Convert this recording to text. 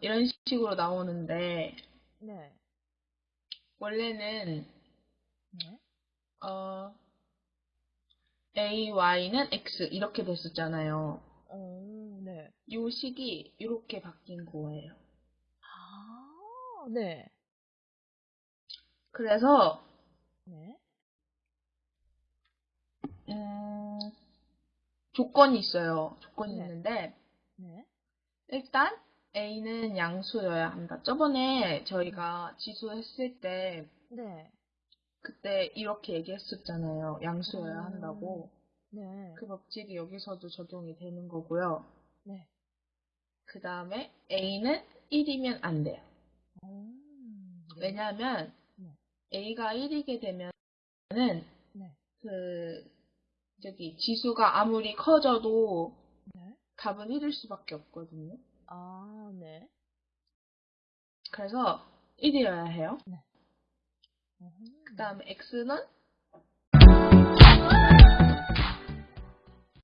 이런 식으로 나오는데 네. 원래는 네. 어, AY는 X 이렇게 됐었잖아요. 어, 네. 이 식이 이렇게 바뀐 거예요. 아, 네. 그래서 네. 음, 조건이 있어요. 조건이 네. 있는데 네. 일단 A는 양수여야 한다. 저번에 저희가 지수 했을 때 네. 그때 이렇게 얘기했었잖아요. 양수여야 음. 한다고. 네. 그 법칙이 여기서도 적용이 되는 거고요. 네. 그 다음에 A는 1이면 안 돼요. 음, 네. 왜냐하면 네. A가 1이게 되면은 네. 그 저기 지수가 아무리 커져도 네. 답은 1일 수밖에 없거든요. 아, 네. 그래서 1이어야 해요. 음, 그 다음에 X는